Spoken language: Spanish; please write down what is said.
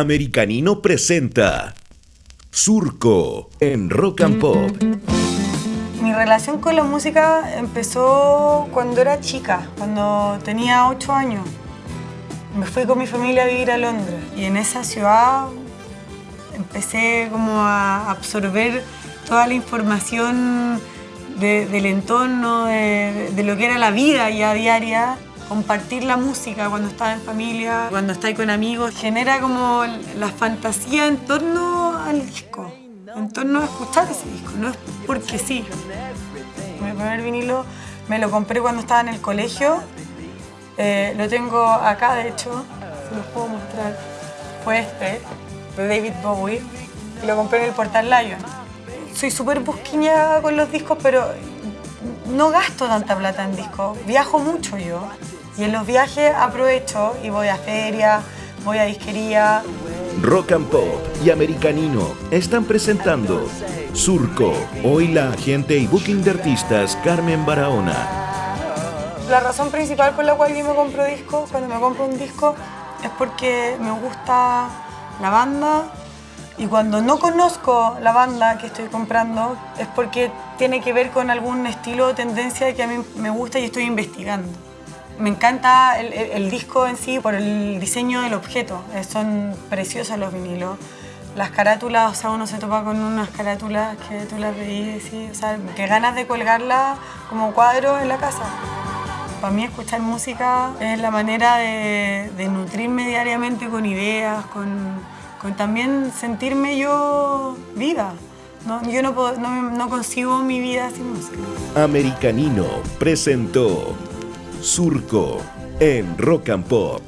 Americanino presenta Surco en Rock and Pop. Mi relación con la música empezó cuando era chica, cuando tenía 8 años. Me fui con mi familia a vivir a Londres y en esa ciudad empecé como a absorber toda la información del entorno, de, de, lo que era la vida ya diaria compartir la música cuando estás en familia, cuando estás con amigos, genera como la fantasía en torno al disco, en torno a escuchar ese disco, no es porque sí. Mi primer vinilo me lo compré cuando estaba en el colegio, eh, lo tengo acá de hecho, se los puedo mostrar, fue este, de David Bowie, lo compré en el Portal Lion. Soy súper busquiña con los discos, pero no gasto tanta plata en discos, viajo mucho yo. Y en los viajes aprovecho y voy a feria, voy a disquería. Rock and Pop y Americanino están presentando Surco. Hoy la agente y booking de artistas Carmen Barahona. La razón principal por la cual yo me compro discos, cuando me compro un disco, es porque me gusta la banda y cuando no conozco la banda que estoy comprando es porque tiene que ver con algún estilo o tendencia que a mí me gusta y estoy investigando. Me encanta el, disco en sí por el diseño del objeto. Eh, son preciosos los vinilos. Las carátulas, o sea, uno se topa con unas carátulas que tú las veías y, o sea, que ganas de colgarlas como cuadro en la casa. Para mí escuchar música es la manera de, nutrirme diariamente con ideas, con, también sentirme yo viva. ¿no? Yo no, no consigo mi vida sin música. Americanino presentó Surco en Rock and Pop.